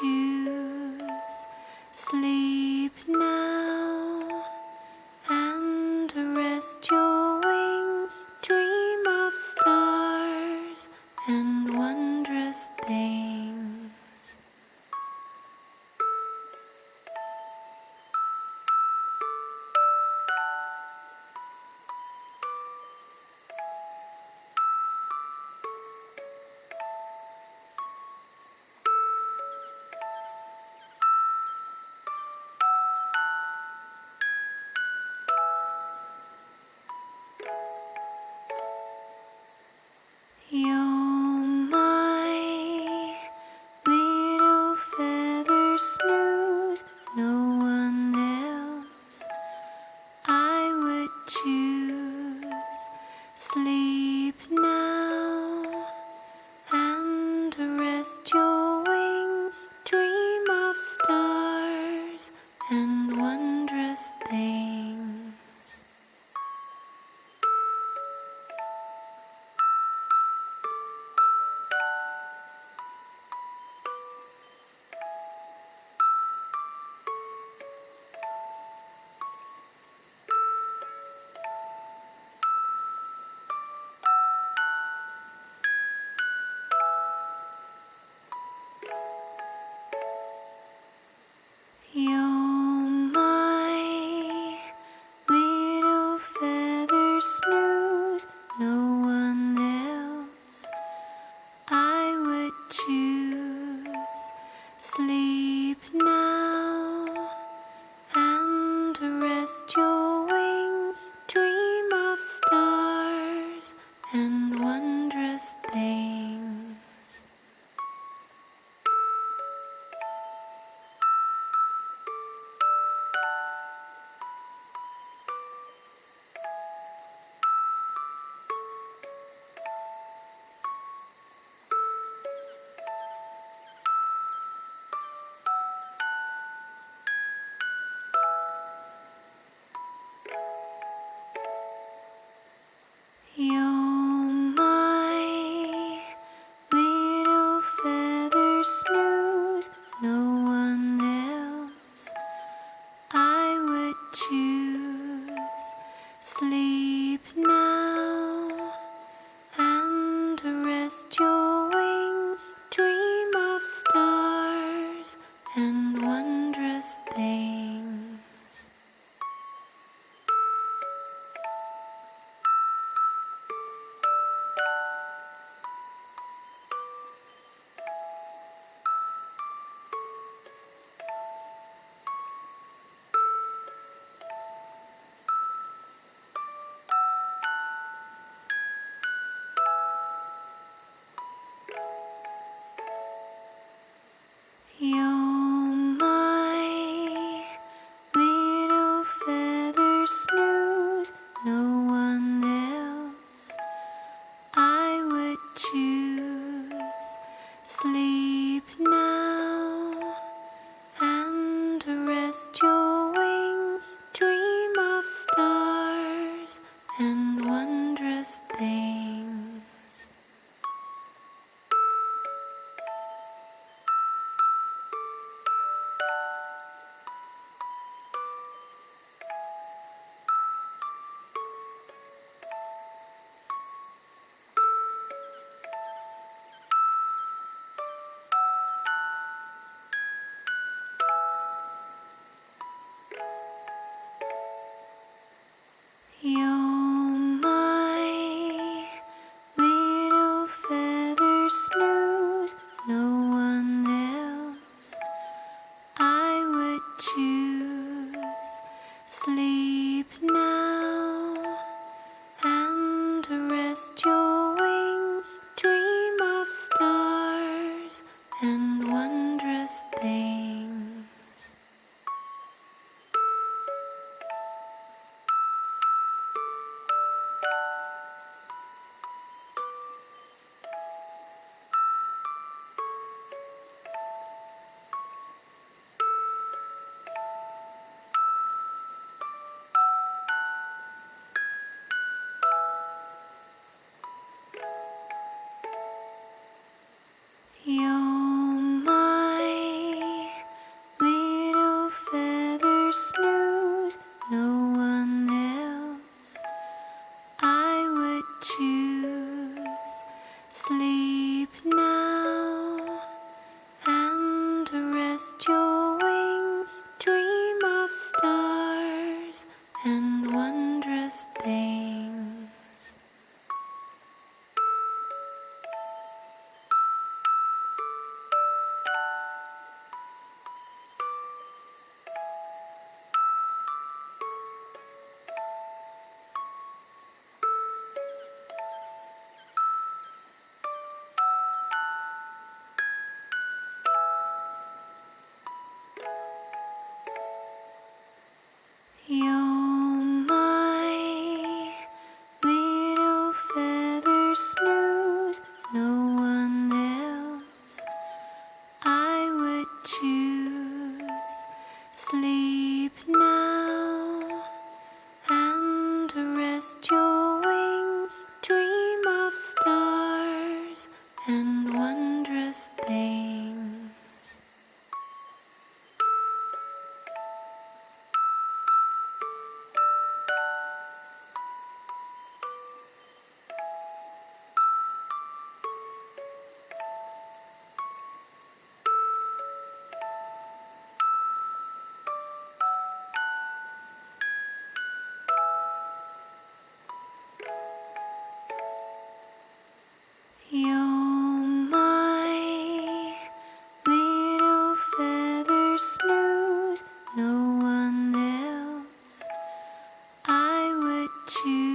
you. 去去 sleep. just you. snooze, no one else I would choose. Sleep now and rest your wings, dream of stars and wondrous things. Would would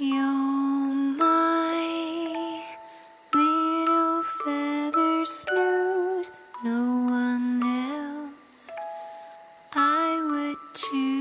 You're my little feather snooze, no one else I would choose.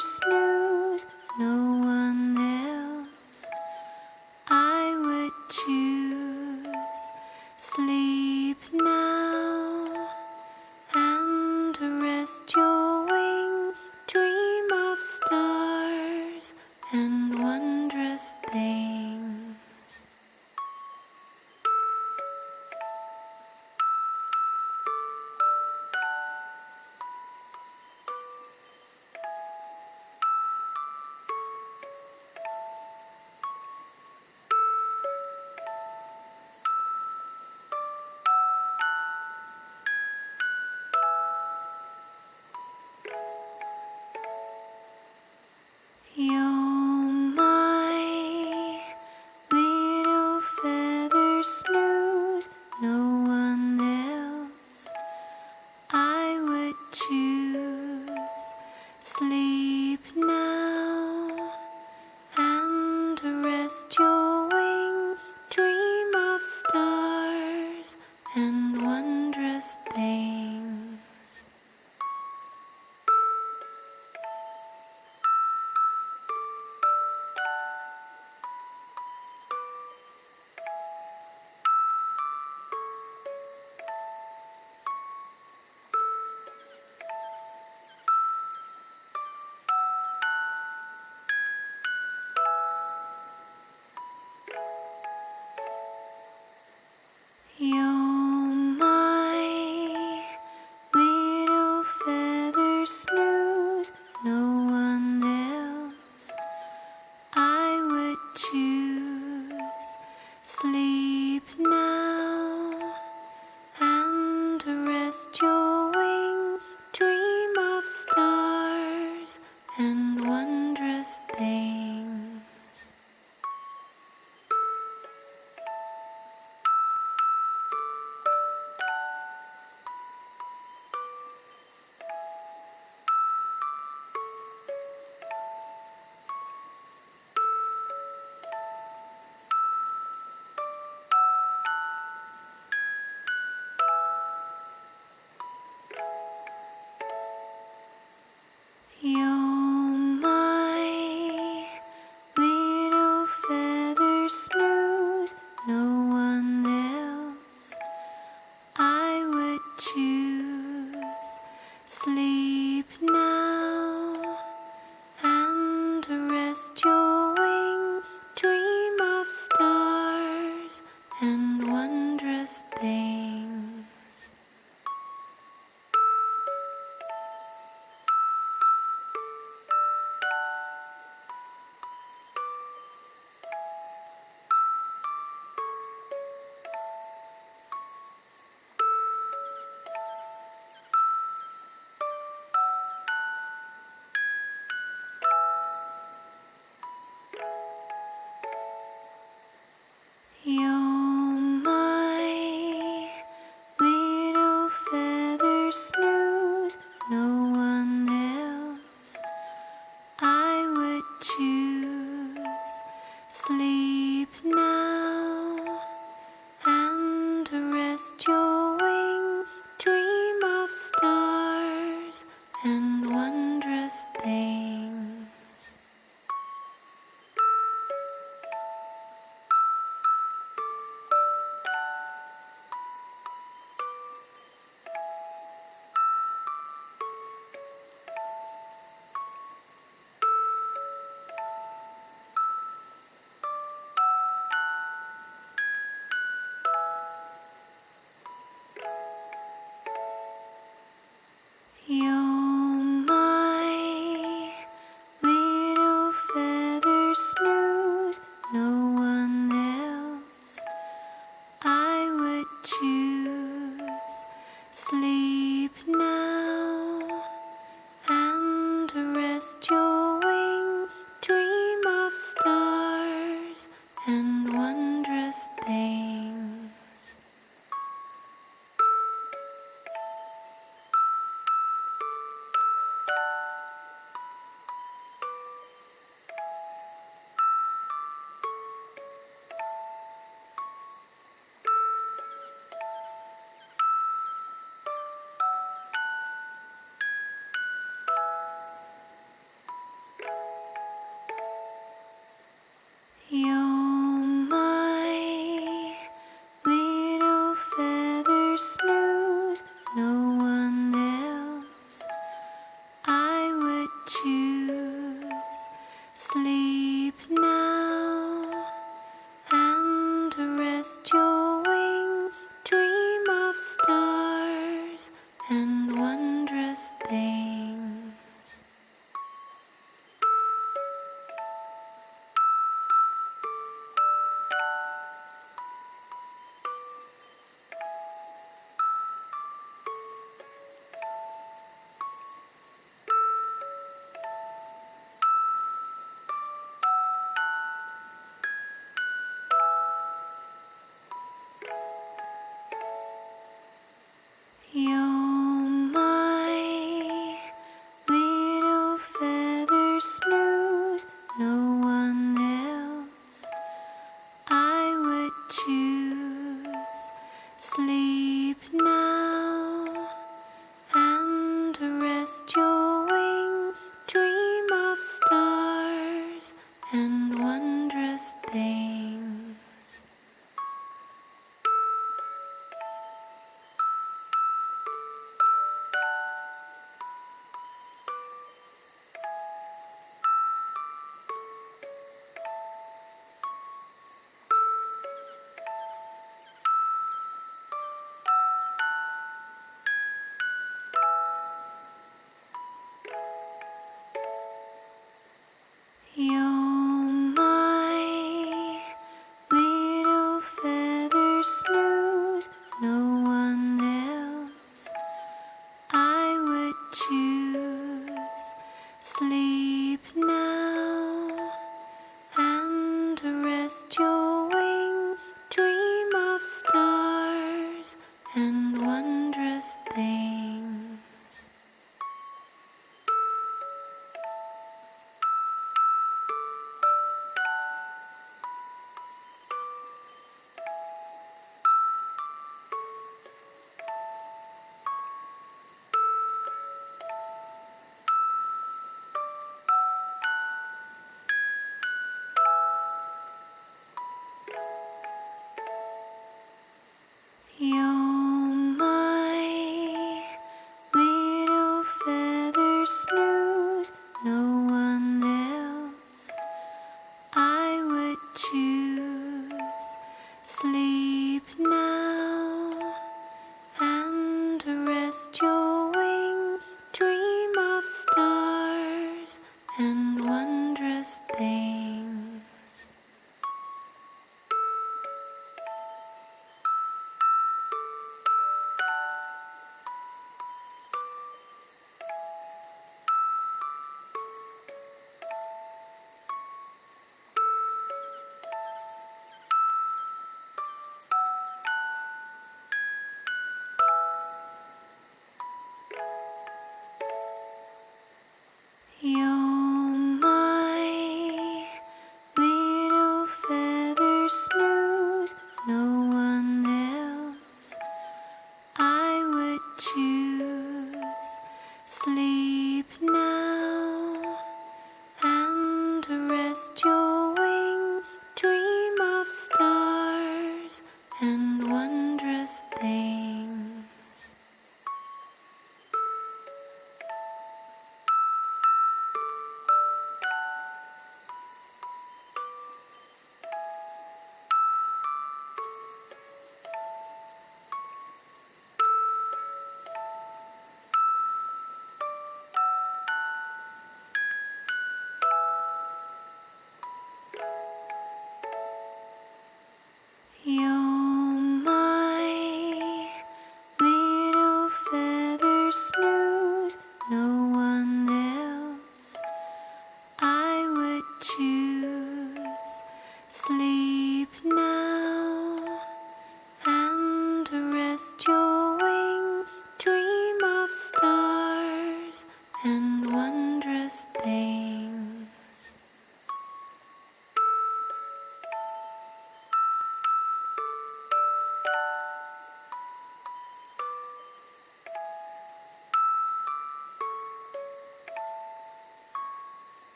snooze, no one else I would choose. choose sleep. choose. Sleep now and rest your Christmas. Christmas. Would would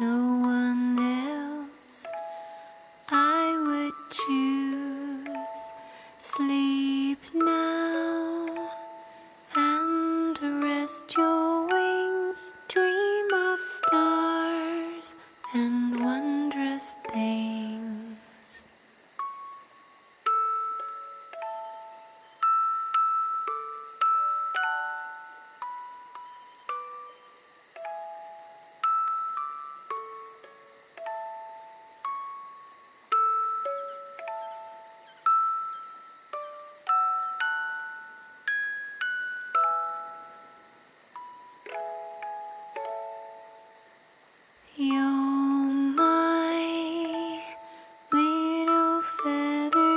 no one else I would choose sleep.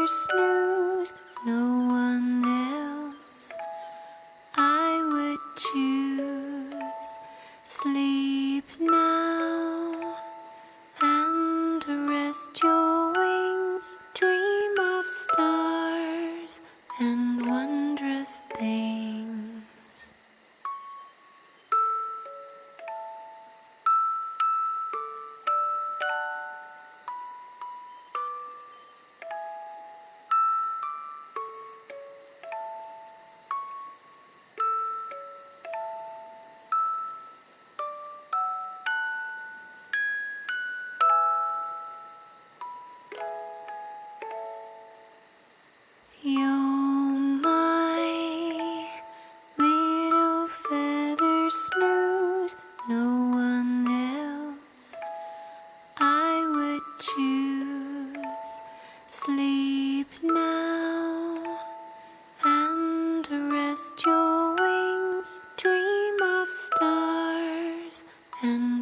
snooze, no one else I would choose. Sleep now and rest your. choose. Sleep now and rest your wings, dream of stars and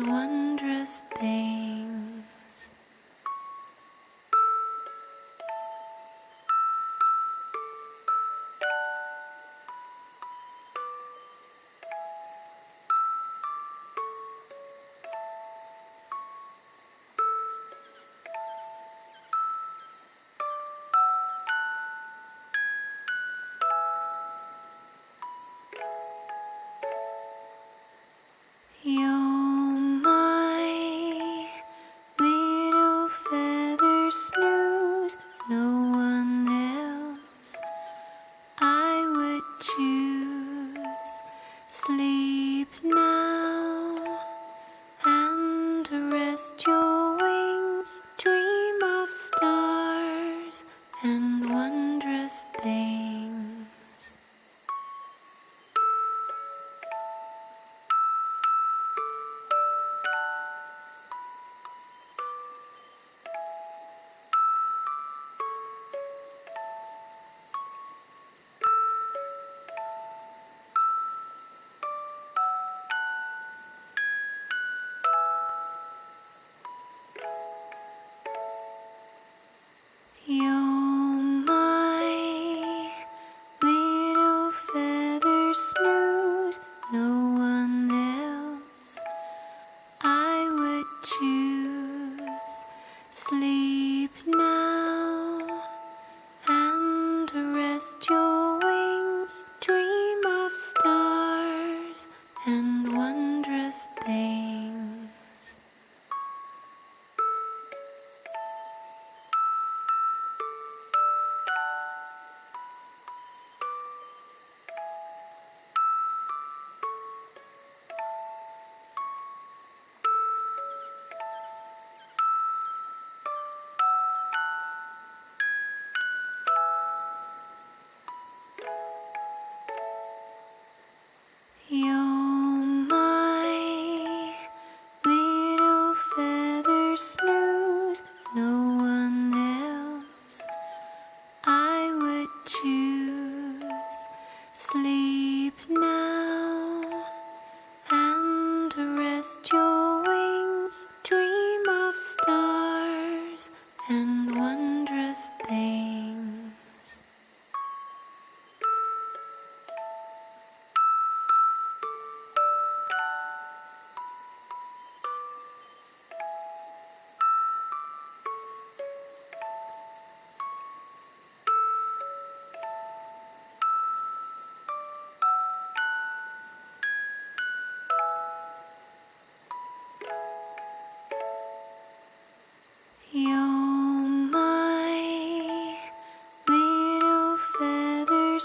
Christmas.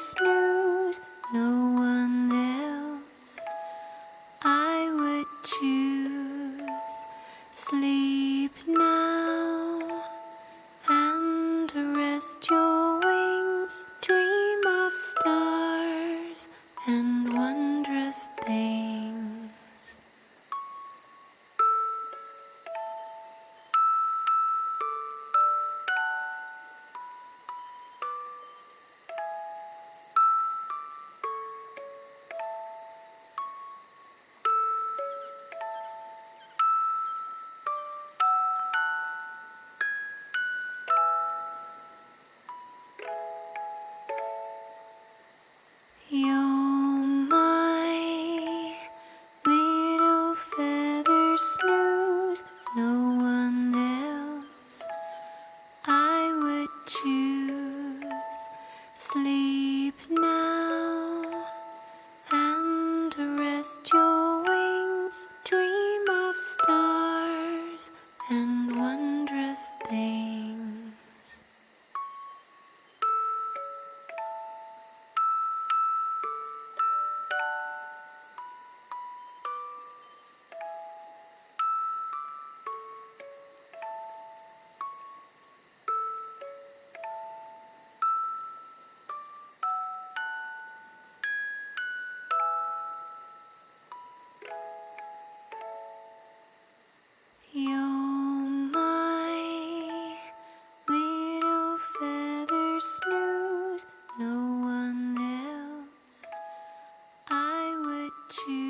Feather would snooze,